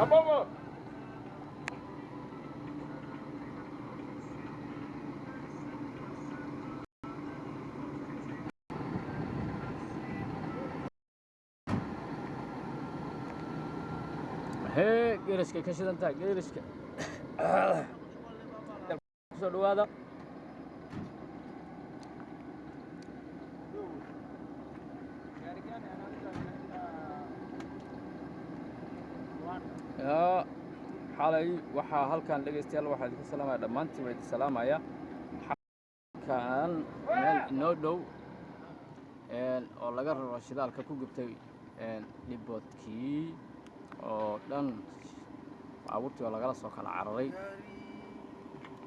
Above geeriska ka shidantaa geeriska ku soo dhawaada xalay waxaa halkan dhegaystayaal waxaa idinka salaamaya dhammaantiin waa idin salaamaya. Halkan meel inoo dhow oo laga raro shidaalka ku gubtay dhiboodkii oo dhan baabuurtii oo lagala soo kala cararay.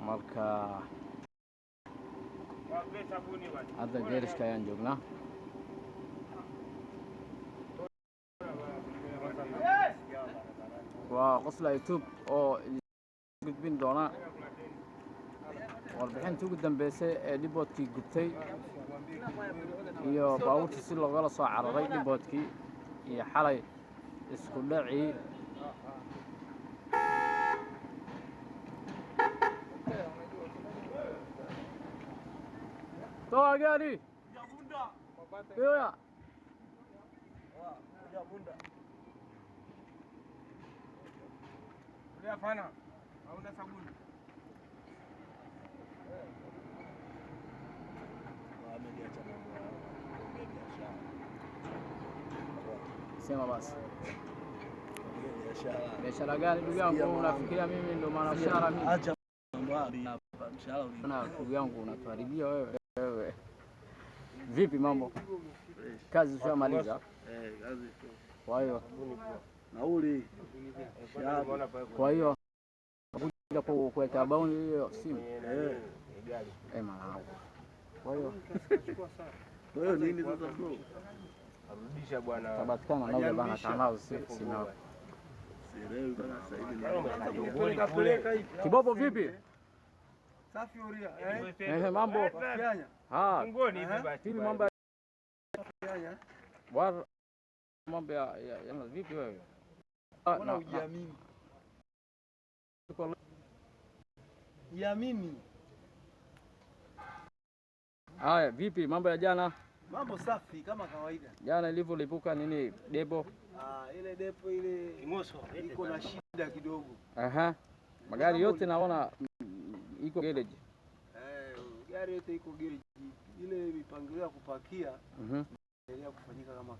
Marka hadda geerishka ayaan joognaa waa qosla youtube oo gudbin doona warbixintii ugu dambeysay ee dhiboodkii gubtay iyo baabuurtii si loogala soo cararay dhiboodkii iyo xalay isku dhacii. Toa Hapana. Hauna sabuni. sema basi. Biashara. Gani ndugu yangu? Unafikiria mimi ndo mwanashara mimi? Acha mshahara ndugu yangu unatuharibia wewe. Wewe. Vipi mambo? Kazi ushamaliza? Eh, kazi kwa hiyo nauli kwa hiyo kuja ku- kuweka bauni hiyo simu eh. eh mwanangu kwa hiyo Kwa hiyo nini sasa bro? Arudisha bwana. tabatikana nauza bana tanao si- simu hivi hivi. kibobo vipi Safi uria. Eh? mambo Kianya. ah Ngoni hivi basi. vipi mambo mambo ya vipi wewe Mbona na- na- hujiamini? Jiamini. haya vipi mambo ya jana Mambo safi kama kawaida. jana ilivyolipuka nini debo Ah, ile depo ile iko na shida kidogo. aha magari yote naona mm, iko garage Eh, gari yote iko garage. Ile mipangilio ya kupakia mhm inaendelea kufanyika kama